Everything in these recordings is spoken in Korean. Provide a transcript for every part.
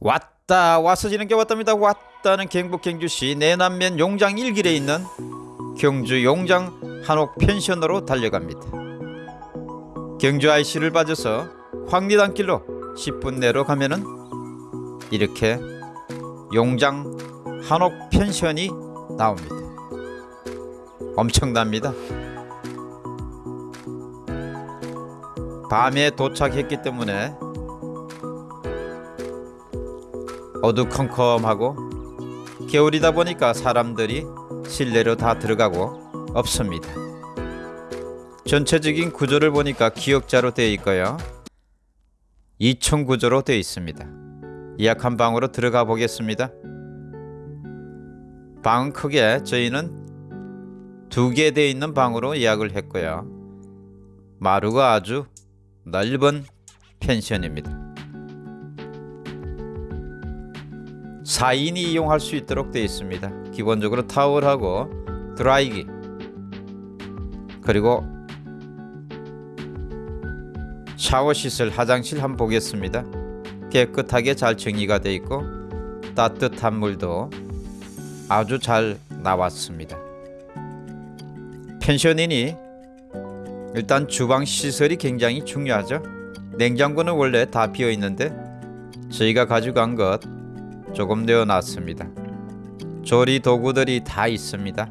왔다 와서 지는 게 왔답니다. 왔다는 경북 경주시 내남면 용장 일길에 있는 경주 용장 한옥 펜션으로 달려갑니다. 경주 IC를 빠져서 황리단길로 10분 내로 가면은 이렇게 용장 한옥 펜션이 나옵니다. 엄청납니다. 밤에 도착했기 때문에 어두컴컴하고 겨울이다 보니까 사람들이 실내로 다 들어가고 없습니다. 전체적인 구조를 보니까 기역자로 되어 있고요. 2층 구조로 되어 있습니다. 예약한 방으로 들어가 보겠습니다. 방은 크게 저희는 두 개 되어 있는 방으로 예약을 했고요. 마루가 아주 넓은 펜션입니다. 4인이 이용할 수 있도록 되어 있습니다. 기본적으로 타월하고 드라이기 그리고 샤워 시설 화장실 한번 보겠습니다. 깨끗하게 잘 정리가 되어 있고 따뜻한 물도 아주 잘 나왔습니다. 펜션이니 일단 주방 시설이 굉장히 중요하죠. 냉장고는 원래 다 비어 있는데 저희가 가져간 것 조금 내어놨습니다. 조리 도구들이 다 있습니다.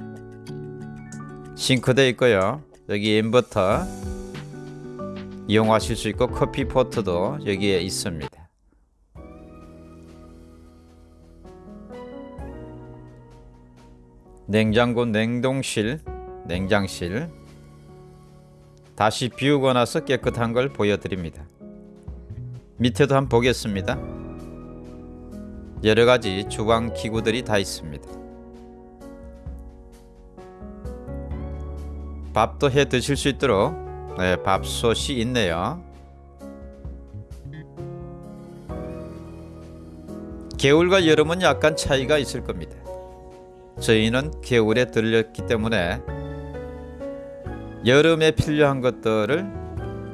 싱크대 있고요. 여기 인버터 이용하실 수 있고 커피 포트도 여기에 있습니다. 냉장고 냉동실 냉장실 다시 비우고 나서 깨끗한 걸 보여드립니다. 밑에도 한번 보겠습니다. 여러 가지 주방 기구들이 다 있습니다. 밥도 해 드실 수 있도록 네, 밥솥이 있네요. 겨울과 여름은 약간 차이가 있을 겁니다. 저희는 겨울에 들렸기 때문에 여름에 필요한 것들을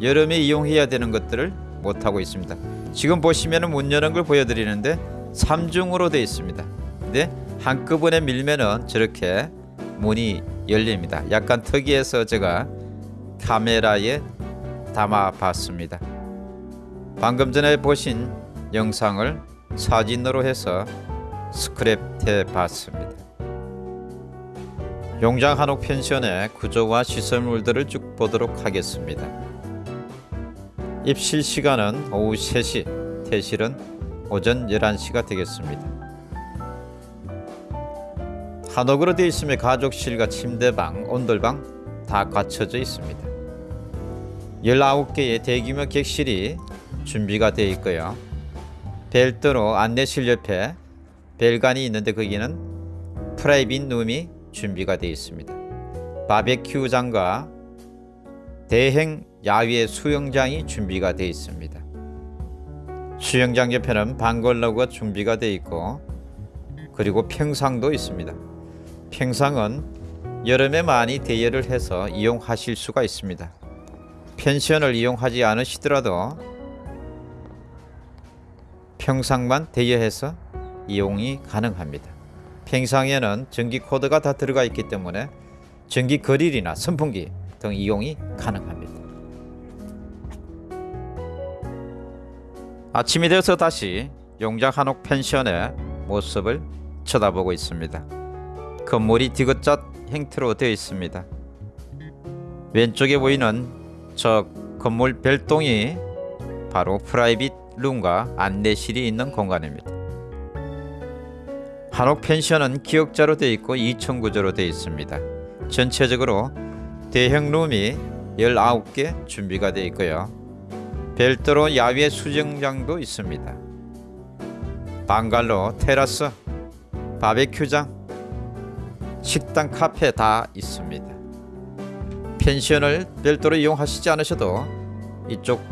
여름에 이용해야 되는 것들을 못 하고 있습니다. 지금 보시면 문 여는 걸 보여드리는데 3중으로 되어 있습니다. 근데 한꺼번에 밀면은 저렇게 문이 열립니다. 약간 특이해서 제가 카메라에 담아 봤습니다. 방금 전에 보신 영상을 사진으로 해서 스크랩 해 봤습니다. 용장 한옥 펜션의 구조와 시설물들을 쭉 보도록 하겠습니다. 입실 시간은 오후 3시, 퇴실은 오전 11시가 되겠습니다. 한옥으로 되어 있으며 가족실과 침대방, 온돌방 다 갖춰져 있습니다. 19개의 대규모 객실이 준비가 되어 있고요. 별도로 안내실 옆에 별관이 있는데 거기는 프라이빗 룸이 준비가 되어 있습니다. 바베큐장과 대행 야외 수영장이 준비가 되어 있습니다. 수영장 옆에는 방글러가 준비가 되어 있고 그리고 평상도 있습니다. 평상은 여름에 많이 대여를 해서 이용하실 수가 있습니다. 펜션을 이용하지 않으시더라도 평상만 대여해서 이용이 가능합니다. 평상에는 전기 코드가 다 들어가 있기 때문에 전기 그릴이나 선풍기 등 이용이 가능합니다. 아침이 되어서 다시 용장 한옥 펜션의 모습을 쳐다보고 있습니다. 건물이 디귿자 형태로 되어 있습니다. 왼쪽에 보이는 저 건물 별동이 바로 프라이빗 룸과 안내실이 있는 공간입니다. 한옥 펜션은 기역자로 되어 있고 2층 구조로 되어 있습니다. 전체적으로 대형 룸이 19개 준비가 되어 있고요. 별도로 야외 수영장도 있습니다. 방갈로, 테라스, 바베큐장, 식당, 카페 다 있습니다. 펜션을 별도로 이용하시지 않으셔도 이쪽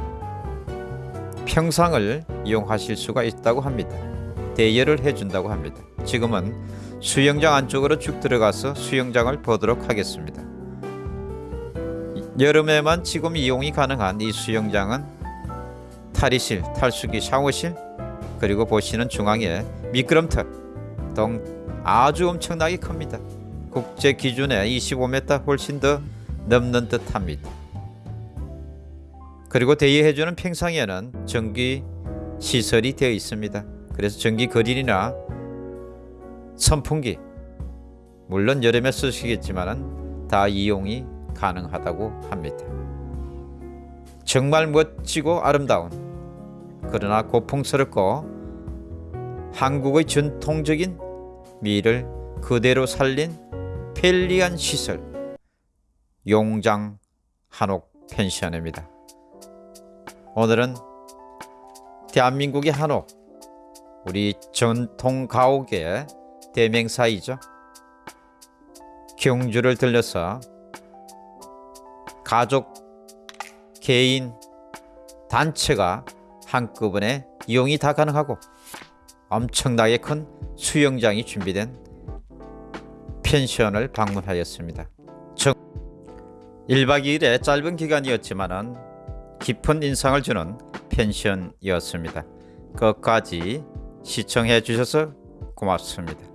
평상을 이용하실 수가 있다고 합니다. 대여를 해준다고 합니다. 지금은 수영장 안쪽으로 쭉 들어가서 수영장을 보도록 하겠습니다. 여름에만 지금 이용이 가능한 이 수영장은 탈의실, 탈수기, 샤워실 그리고 보시는 중앙에 미끄럼틀 동 아주 엄청나게 큽니다. 국제 기준에 25m 훨씬 더 넘는 듯합니다. 그리고 대여해주는 평상에는 전기 시설이 되어 있습니다. 그래서 전기 그릴이나 선풍기 물론 여름에 쓰시겠지만은 다 이용이 가능하다고 합니다. 정말 멋지고 아름다운 그러나 고풍스럽고 한국의 전통적인 미를 그대로 살린 편리한 시설 용장 한옥 펜션입니다. 오늘은 대한민국의 한옥 우리 전통 가옥의 대명사이죠. 경주를 들려서 가족, 개인, 단체가 한꺼번에 이용이 다 가능하고 엄청나게 큰 수영장이 준비된 펜션을 방문하였습니다. 1박 2일의 짧은 기간이었지만은 깊은 인상을 주는 펜션이었습니다. 끝까지 시청해 주셔서 고맙습니다.